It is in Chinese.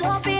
多变。